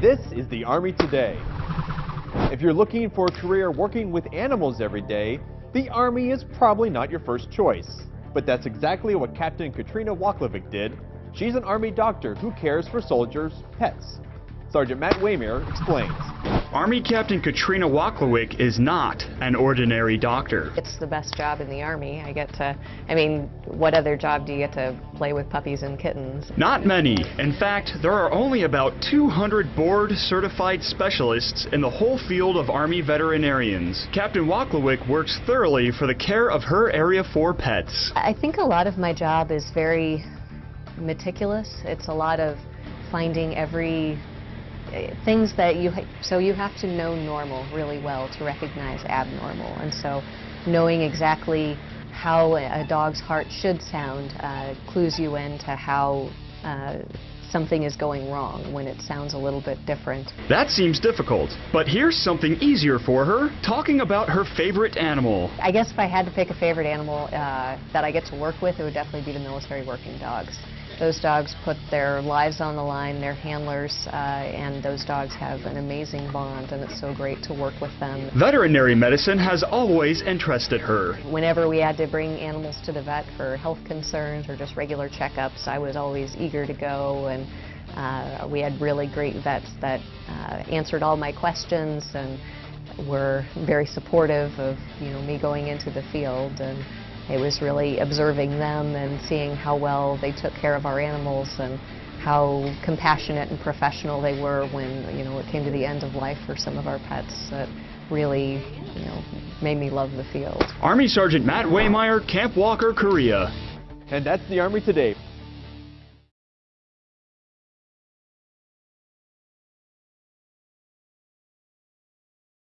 This is the Army Today. If you're looking for a career working with animals every day, the Army is probably not your first choice. But that's exactly what Captain Katrina Waklevic did. She's an Army doctor who cares for soldiers' pets. Sergeant Matt Waymer explains. Army Captain Katrina Waklewick is not an ordinary doctor. It's the best job in the Army. I get to, I mean, what other job do you get to play with puppies and kittens? Not many. In fact, there are only about 200 board certified specialists in the whole field of Army veterinarians. Captain Waklewick works thoroughly for the care of her Area 4 pets. I think a lot of my job is very meticulous. It's a lot of finding every things that you so you have to know normal really well to recognize abnormal and so knowing exactly how a dog's heart should sound uh, clues you into how uh, something is going wrong when it sounds a little bit different. That seems difficult, but here's something easier for her, talking about her favorite animal. I guess if I had to pick a favorite animal uh, that I get to work with, it would definitely be the military working dogs. Those dogs put their lives on the line, their handlers, uh, and those dogs have an amazing bond, and it's so great to work with them. Veterinary medicine has always interested her. Whenever we had to bring animals to the vet for health concerns or just regular checkups, I was always eager to go, and uh, we had really great vets that uh, answered all my questions and were very supportive of you know me going into the field and it was really observing them and seeing how well they took care of our animals and how compassionate and professional they were when, you know, it came to the end of life for some of our pets that really, you know, made me love the field. Army Sergeant Matt Waymeyer, Camp Walker, Korea. And that's the Army Today.